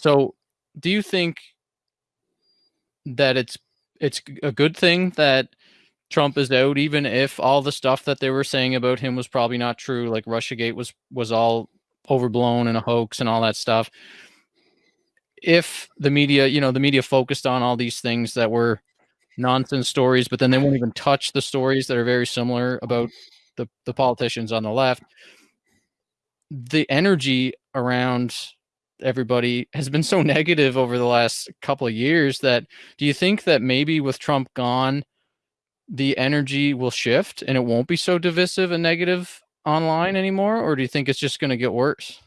So, do you think that it's it's a good thing that Trump is out, even if all the stuff that they were saying about him was probably not true, like RussiaGate was was all overblown and a hoax and all that stuff. If the media, you know, the media focused on all these things that were nonsense stories, but then they won't even touch the stories that are very similar about the, the politicians on the left. The energy around everybody has been so negative over the last couple of years that do you think that maybe with Trump gone, the energy will shift and it won't be so divisive and negative online anymore? Or do you think it's just going to get worse?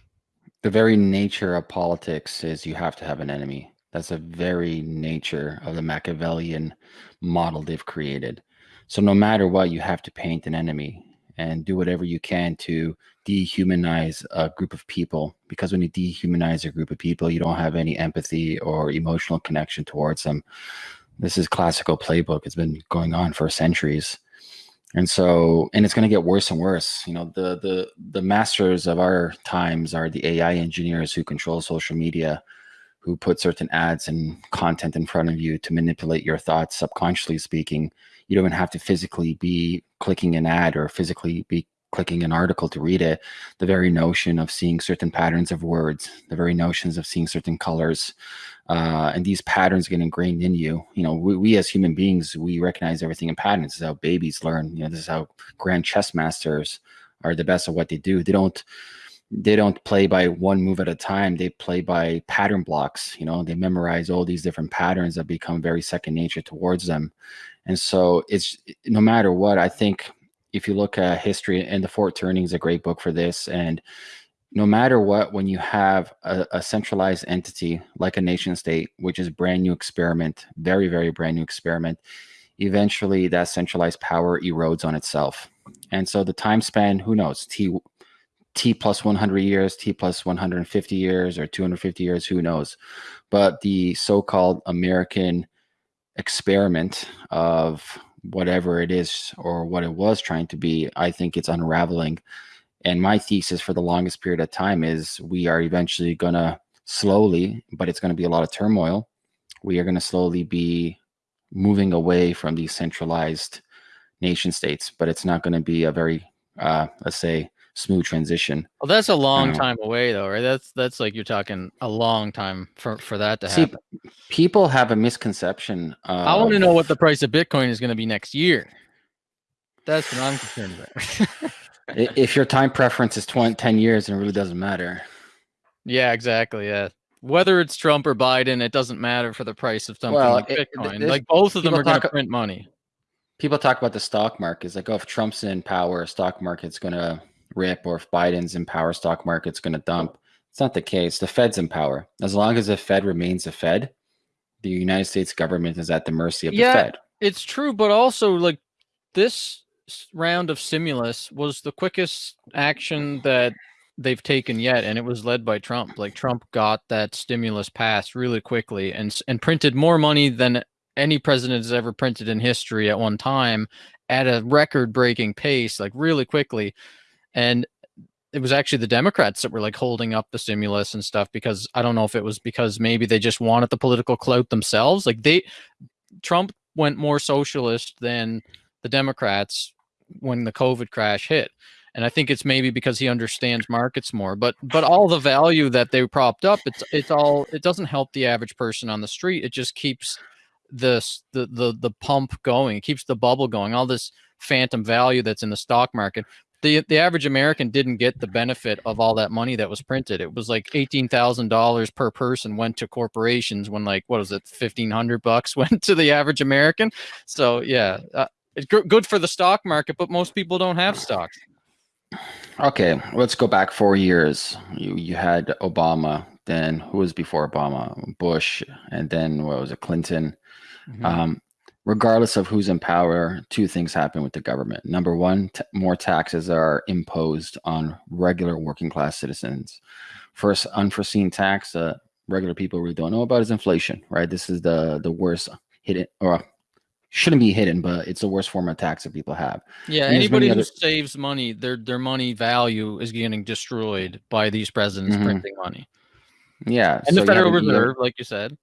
The very nature of politics is you have to have an enemy. That's the very nature of the Machiavellian model they've created. So no matter what, you have to paint an enemy and do whatever you can to dehumanize a group of people. Because when you dehumanize a group of people, you don't have any empathy or emotional connection towards them. This is classical playbook. It's been going on for centuries. And so, and it's going to get worse and worse. You know, the the the masters of our times are the AI engineers who control social media, who put certain ads and content in front of you to manipulate your thoughts subconsciously speaking. You don't even have to physically be clicking an ad or physically be clicking an article to read it. The very notion of seeing certain patterns of words, the very notions of seeing certain colors, uh, and these patterns get ingrained in you. You know, we, we, as human beings, we recognize everything in patterns. This is how babies learn. You know, this is how grand chess masters are the best at what they do. They don't they don't play by one move at a time. They play by pattern blocks. You know, they memorize all these different patterns that become very second nature towards them. And so it's no matter what, I think if you look at history and the Fourth Turning is a great book for this. And no matter what, when you have a, a, centralized entity like a nation state, which is brand new experiment, very, very brand new experiment, eventually that centralized power erodes on itself. And so the time span, who knows, T T plus 100 years, T plus 150 years, or 250 years, who knows? But the so-called American experiment of whatever it is or what it was trying to be, I think it's unraveling. And my thesis for the longest period of time is we are eventually going to slowly, but it's going to be a lot of turmoil. We are going to slowly be moving away from these centralized nation states, but it's not going to be a very, uh, let's say, smooth transition. Well, that's a long um, time away, though, right? That's that's like you're talking a long time for for that to see, happen. People have a misconception. Of, I want to know what the price of Bitcoin is going to be next year. That's what I'm concerned about. if your time preference is 20, 10 years, and it really doesn't matter. Yeah, exactly. Yeah. Whether it's Trump or Biden, it doesn't matter for the price of something well, like Bitcoin. It, like both of them are going to print money. People talk about the stock market. It's like, oh, if Trump's in power, stock market's going to rip or if Biden's in power, stock market's going to dump. It's not the case. The Fed's in power. As long as the Fed remains the Fed, the United States government is at the mercy of yeah, the Fed. It's true, but also like this round of stimulus was the quickest action that they've taken yet and it was led by Trump. Like Trump got that stimulus passed really quickly and and printed more money than any president has ever printed in history at one time at a record breaking pace like really quickly and it was actually the Democrats that were like holding up the stimulus and stuff because I don't know if it was because maybe they just wanted the political clout themselves. Like they, Trump went more socialist than the Democrats when the COVID crash hit. And I think it's maybe because he understands markets more, but but all the value that they propped up, it's it's all it doesn't help the average person on the street. It just keeps this the the the pump going. It keeps the bubble going. All this phantom value that's in the stock market the the average American didn't get the benefit of all that money that was printed. It was like eighteen thousand dollars per person went to corporations when like what was it fifteen hundred bucks went to the average American. So yeah, uh, it's good for the stock market, but most people don't have stocks. Okay, let's go back four years. You you had Obama, then who was before Obama? Bush, and then what was it? Clinton. Mm -hmm. Um, regardless of who's in power, two things happen with the government. Number one, more taxes are imposed on regular working class citizens. First unforeseen tax that regular people really don't know about is inflation, right? This is the the worst hidden or shouldn't be hidden, but it's the worst form of tax that people have. Yeah, anybody who other... saves money, their their money value is getting destroyed by these presidents mm -hmm. printing money. Yeah, and so the have Federal an- you have- Reserve, like you said.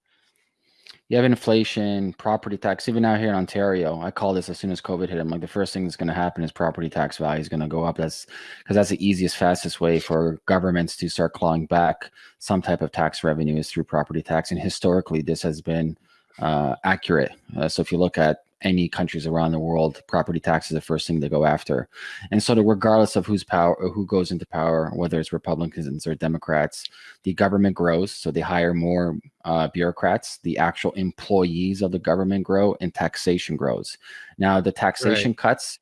You have inflation, property tax. Even out here in Ontario, I call this as soon as COVID hit. I'm like, the first thing that's going to happen is property tax value is going to go up. That's because that's the easiest, fastest way for governments to start clawing back some type of tax revenue is through property tax. And historically, this has been uh, accurate. Uh, so if you look at any countries around the world, property tax is the first thing they go after. And so, regardless of who's power, who goes into power, whether it's Republicans or Democrats, the government grows. So they hire more uh, bureaucrats. The actual employees of the government grow, and taxation grows. Now, the taxation cuts.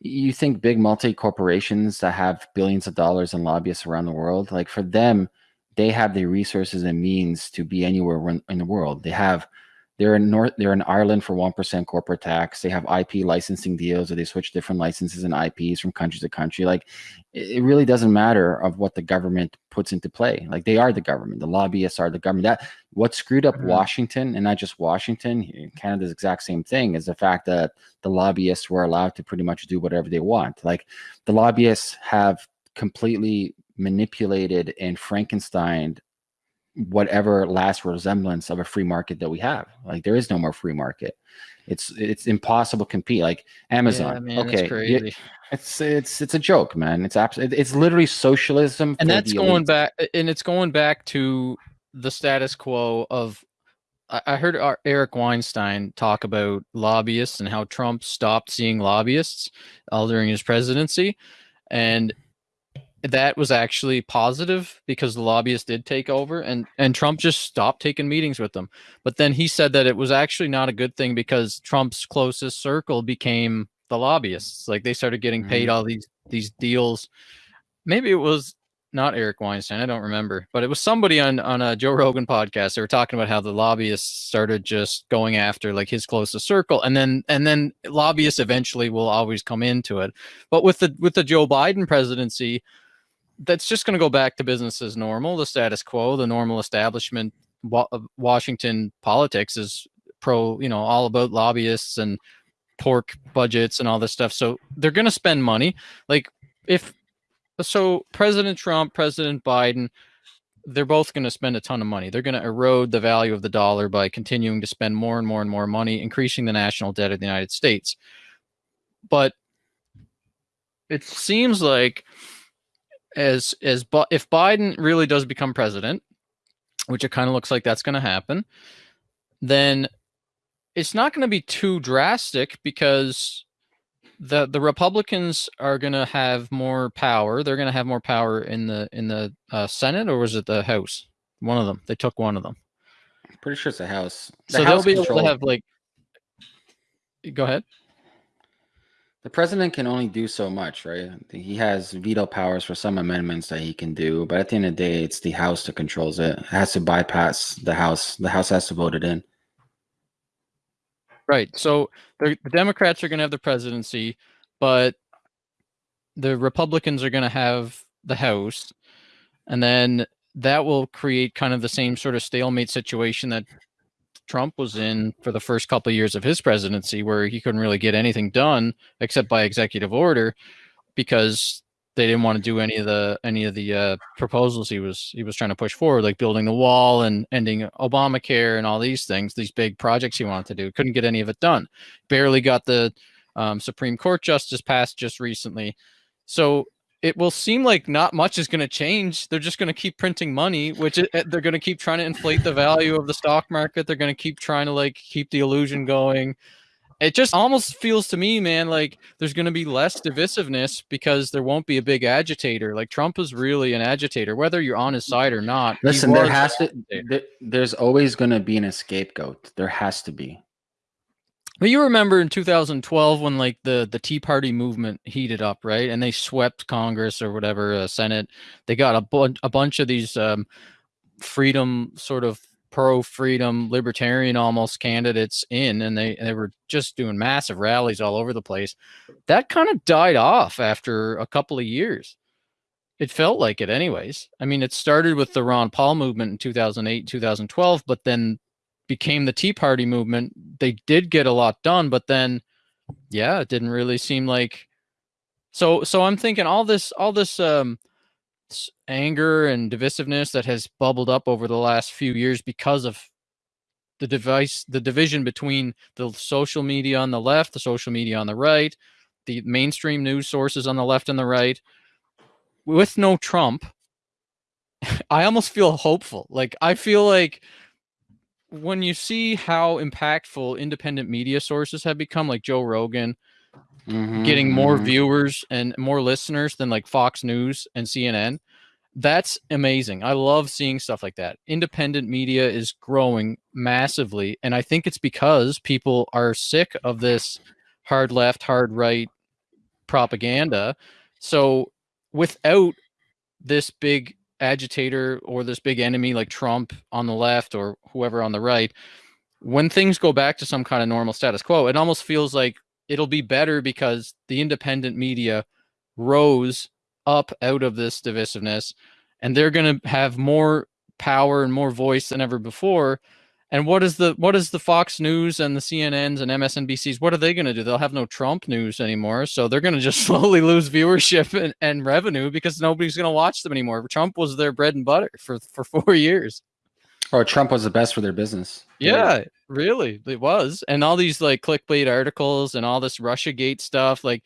You think big multi corporations that have billions of dollars and lobbyists around the world, like for them, they have the resources and means to be anywhere in the world. They have they're in North, they're in Ireland for one percent corporate tax. They have IP licensing deals, or they switch different licenses and IPs from country to country. Like, it really doesn't matter of what the government puts into play. Like, they are the government. The lobbyists are the government. That what screwed up Mhm. Washington, and not just Washington, Canada's exact same thing, is the fact that the lobbyists were allowed to pretty much do whatever they want. Like, the lobbyists have completely manipulated and Frankenstein whatever last resemblance of a free market that we have. Like there is no more free market. It's it's impossible to compete. Like Amazon. Yeah, man, okay, it's it's it's a joke, man. It's absolutely it's literally socialism. and that's going back and it's going back to the status quo of I I heard Eric Weinstein talk about lobbyists and how Trump stopped seeing lobbyists all during his presidency, and that was actually positive because the lobbyists did take over, and and Trump just stopped taking meetings with them. But then he said that it was actually not a good thing because Trump's closest circle became the lobbyists. Like they started getting paid mm-hmm. all these these deals. Maybe it was not Eric Weinstein. I don't remember, but it was somebody on on a Joe Rogan podcast. They were talking about how the lobbyists started just going after like his closest circle, and then and then lobbyists eventually will always come into it. But with the with the Joe Biden presidency, that's just going to go back to business as normal, the status quo, the normal establishment. Of uh, Washington politics is pro, you know, all about lobbyists and pork budgets and all this stuff. So they're going to spend money. Like if so, President Trump, President Biden, they're both going to spend a ton of money. They're going to erode the value of the dollar by continuing to spend more and more and more money, increasing the national debt of the United States. But it seems like as as Bi- if Biden really does become president, which it kind of looks like that's going to happen, then it's not going to be too drastic because the the Republicans are going to have more power. They're going to have more power in the in the uh, Senate or was it the House? One of them. They took one of them. Pretty sure it's the house. The so house they'll be able to control- have like. Go ahead. The president can only do so much, right? He has veto powers for some amendments that he can do, but at the end of the day, it's the House that controls it. It has to bypass the House. The House has to vote it in. Right. So the the Democrats are going to have the presidency, but the Republicans are going to have the House, and then that will create kind of the same sort of stalemate situation that Trump was in for the first couple of years of his presidency, where he couldn't really get anything done except by executive order because they didn't want to do any of the any of the uh, proposals he was he was trying to push forward, like building the wall and ending Obamacare and all these things, these big projects he wanted to do. Couldn't get any of it done. Barely got the um, Supreme Court justice passed just recently. So it will seem like not much is going to change. They're just going to keep printing money, which it, eh, they're going to keep trying to inflate the value of the stock market. They're going to keep trying to like keep the illusion going. It just almost feels to me, man, like there's going to be less divisiveness because there won't be a big agitator. Like Trump is really an agitator, whether you're on his side or not. Listen, there has to. There, there's always going to be an scapegoat. There has to be. But you remember in 2012 when like the the Tea Party movement heated up, right? And they swept Congress or whatever, uh, Senate. They got a bunch a bunch of these um, freedom sort of pro freedom libertarian almost candidates in and they they were just doing massive rallies all over the place. That kind of died off after a couple of years. It felt like it anyways. I mean, it started with the Ron Paul movement in 2008, 2012, but then became the Tea Party movement. They did get a lot done, but then yeah, it didn't really seem like so so I'm thinking all this all this um anger and divisiveness that has bubbled up over the last few years because of the device the division between the social media on the left the social media on the right the mainstream news sources on the left and the right with no trump i almost feel hopeful like i feel like when you see how impactful independent media sources have become like joe rogan Mhm, getting more mhm. viewers and more listeners than like Fox News and CNN. That's amazing. I love seeing stuff like that. Independent media is growing massively. And I think it's because people are sick of this hard left, hard right propaganda. So without this big agitator or this big enemy like Trump on the left or whoever on the right, when things go back to some kind of normal status quo, it almost feels like it'll be better because the independent media rose up out of this divisiveness and they're going to have more power and more voice than ever before and what is the what is the Fox News and the CNNs and MSNBCs? What are they going to do? They'll have no Trump news anymore, so they're going to just slowly lose viewership and, and revenue because nobody's going to watch them anymore. Trump was their bread and butter for for four years. Or Trump was the best for their business. period. Yeah, really, it was. And all these like clickbait articles and all this Russia Gate stuff, like